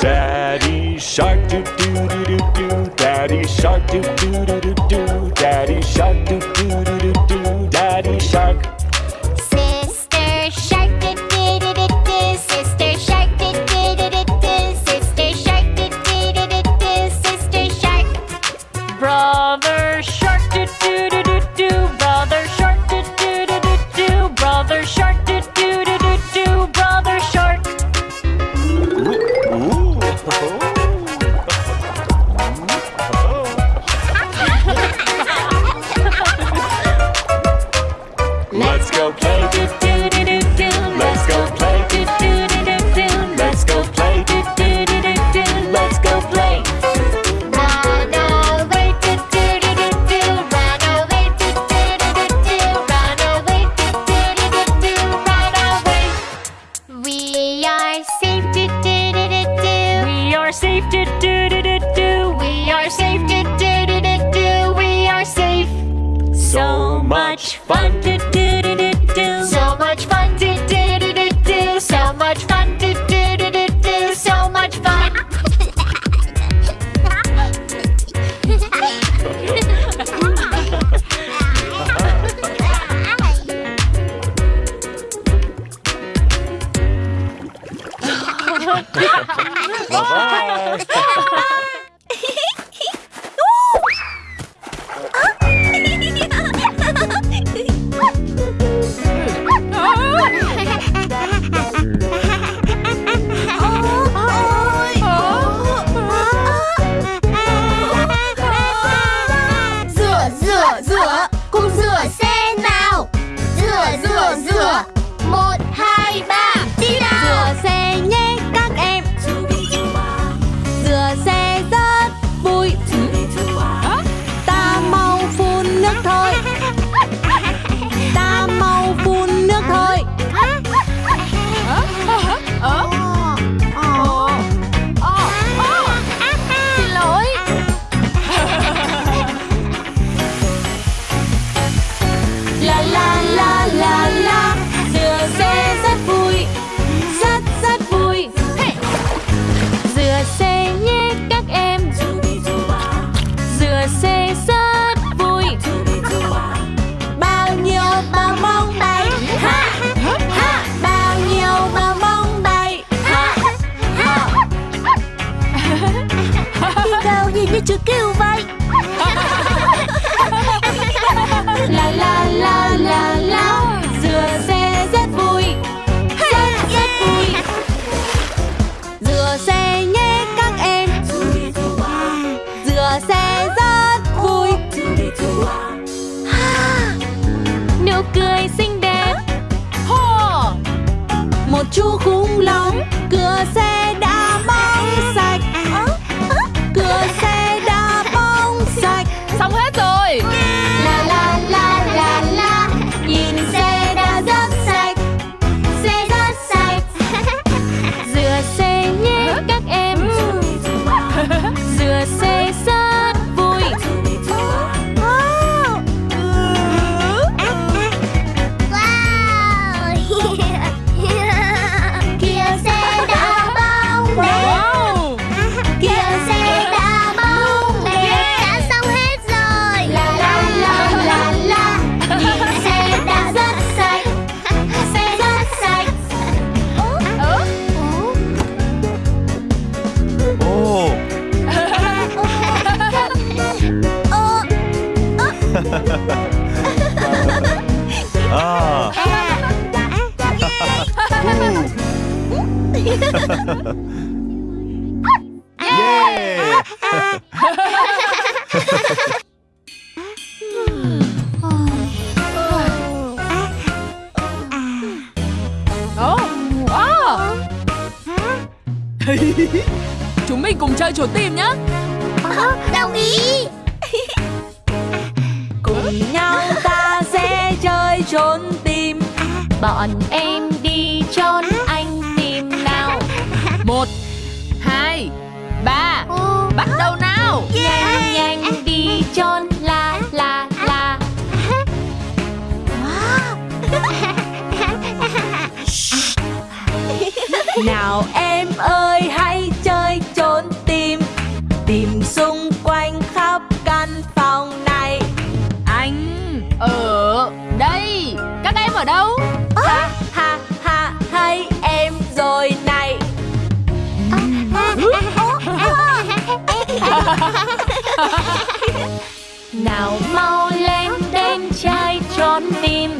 Daddy shark, do do do do do. Daddy shark, do do do do do. バイバイ yeah! Chúng mình cùng chơi trốn tìm nhé Đồng ý Cùng nhau ta sẽ chơi trốn tìm Bọn em đi trốn ba bắt đầu nào. Yeah. nhanh nhanh đi chôn la la la. Nào em ơi hãy chơi trốn tìm. Tìm xung quanh khắp căn phòng này. Anh ở đây. Các em ở đâu? Nào mau lên đem trai trốn tìm.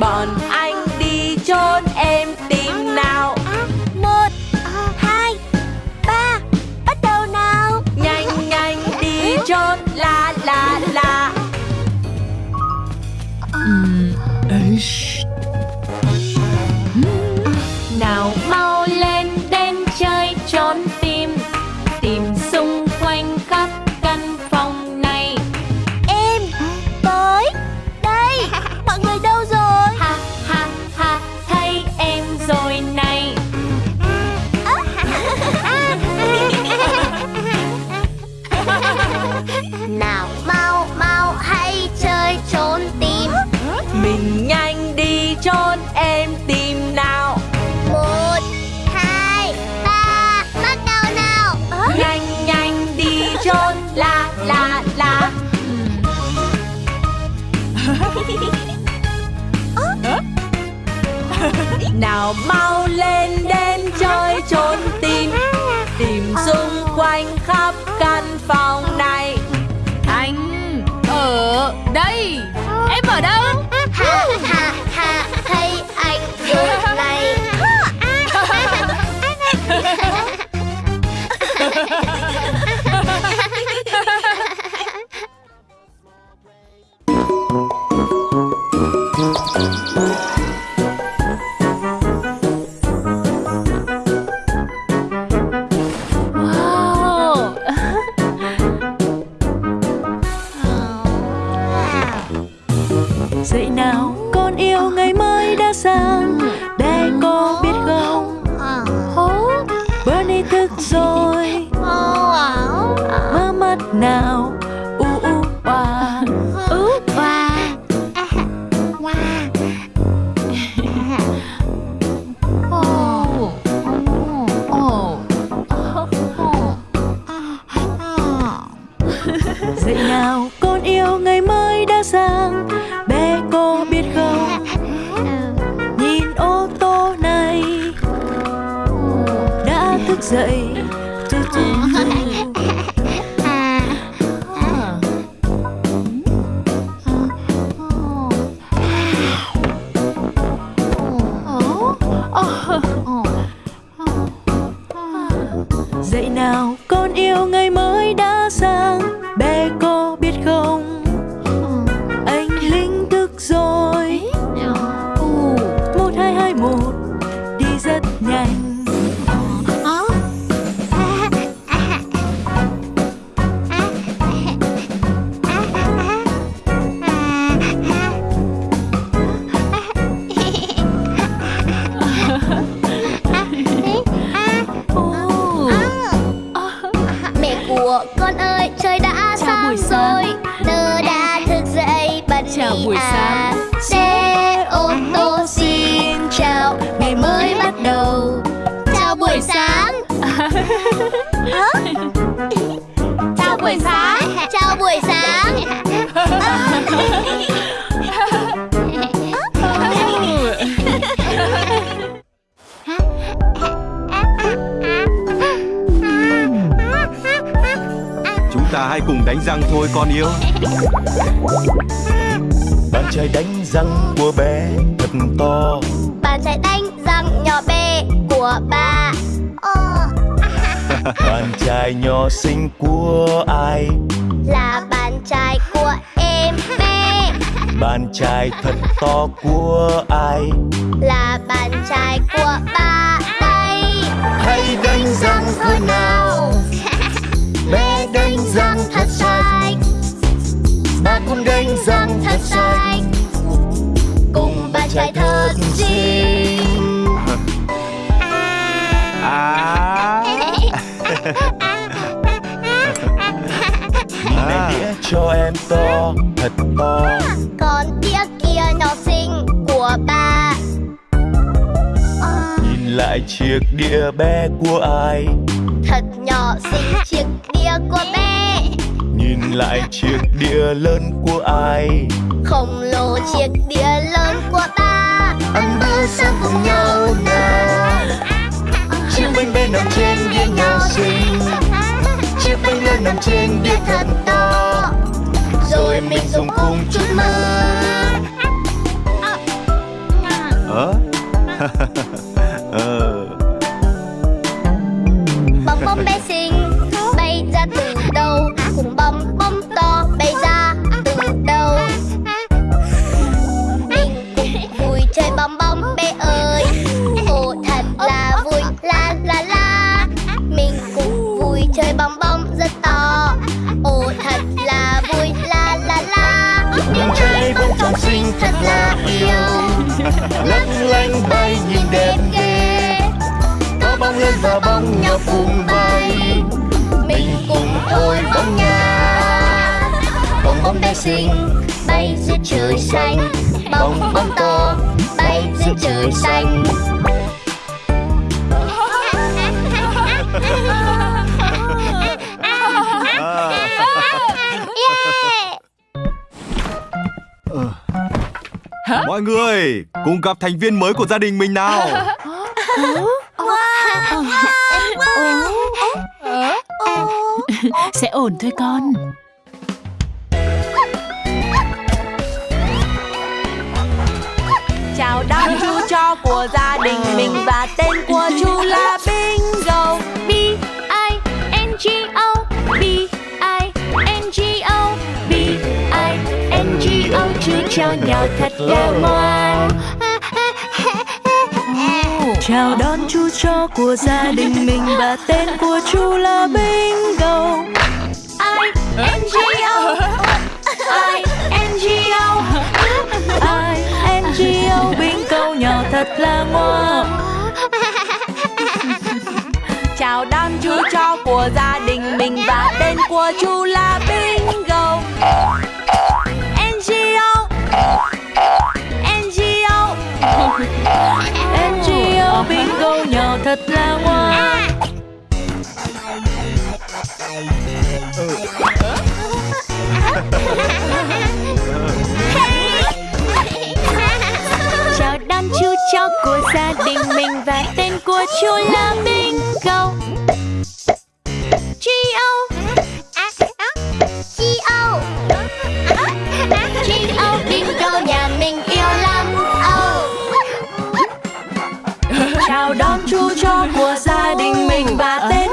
Bọn anh đi trốn em tìm nào. Một, hai, ba Bắt đầu nào. Nhanh nhanh đi trốn la la la. Ừ, nào Nào mau lên mới dậy. Chào buổi sáng. Chào buổi sáng. Chúng ta hãy cùng đánh răng thôi con yêu. Bàn chải đánh răng của bé thật to. Bàn chải đánh răng nhỏ bé của ba Bàn chải nhỏ xinh của ai? Là bàn chải của em bé. Bàn chải thật to của ai? Là bàn chải của ba đây. Hãy đánh răng thôi nào. Bé đánh răng thật sạch Ba cũng đánh răng thật sạch Cùng bàn chải thật xinh. À Này đĩa cho em to, thật to. Còn đĩa kia nhỏ xinh của ba. Nhìn lại chiếc đĩa bé của ai? Thật nhỏ xinh chiếc đĩa của bé. Nhìn lại chiếc đĩa lớn của ai? Khổng lồ chiếc đĩa lớn của ba. Ăn bữa sáng cùng nhau nào chiếc bánh bé nằm trên lớn nằm trên đĩa thật to. Rồi mình dùng cùng chút mơ Ờ. Ờ bóng bé xinh. Bay giữa trời xanh bong bóng to bay giữa trời xanh. Mọi người Cùng gặp thành viên mới của gia đình mình nào. Sẽ ổn thôi con Chào đón chú cho của gia đình mình Và tên của chú là Bingo. B I N G O B I N G O B I N G O. Chú cho nhau thật là ngoan. Chào đón chú cho của gia đình mình Và tên của chú là Bingo. I N G O I N G O thật là ngon Chào đám chú cho của gia đình mình Và tên của chú là Bi. Cho của gia đình mình Và tên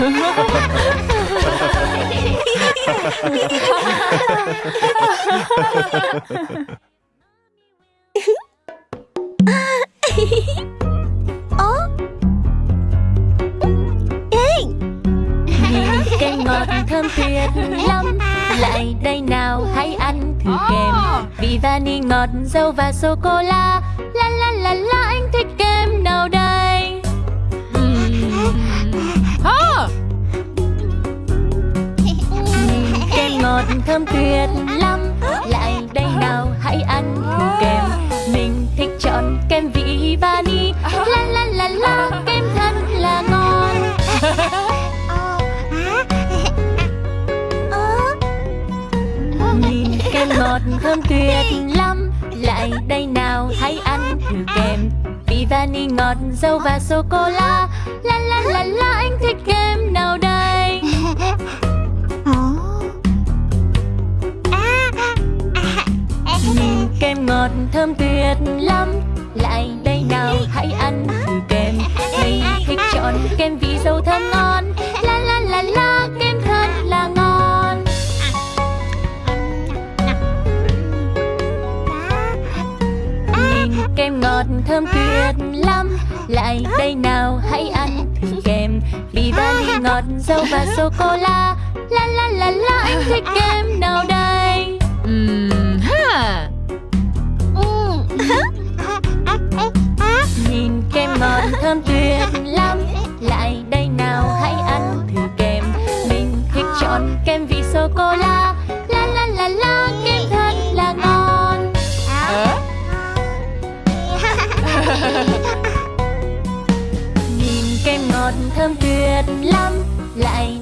oh. Cây ngọt thơm tuyệt lắm Lại đây nào hãy ăn thử kem Vị vani ngọt dâu và sô-cô-la La la la la anh thích dâu và sô-cô-la La. La la la anh thích kem nào đây? Nhìn kem ngọt thơm tuyệt lắm. Lại đây nào hãy ăn thử kem. Mình thích chọn kem vị dâu thơm ngon. La la la la kem thật là ngon. Nhìn kem ngọt thơm tuyệt lại đây nào hãy ăn kem bì vani ngọt dâu và sô cô la la la la la anh thích kem nào đây? Uhm, ha. nhìn kem ngọt thơm tuyệt lắm. Lại đây nào hãy ăn thử kem mình thích chọn kem vị sô cô la thơm tuyệt lắm. Lại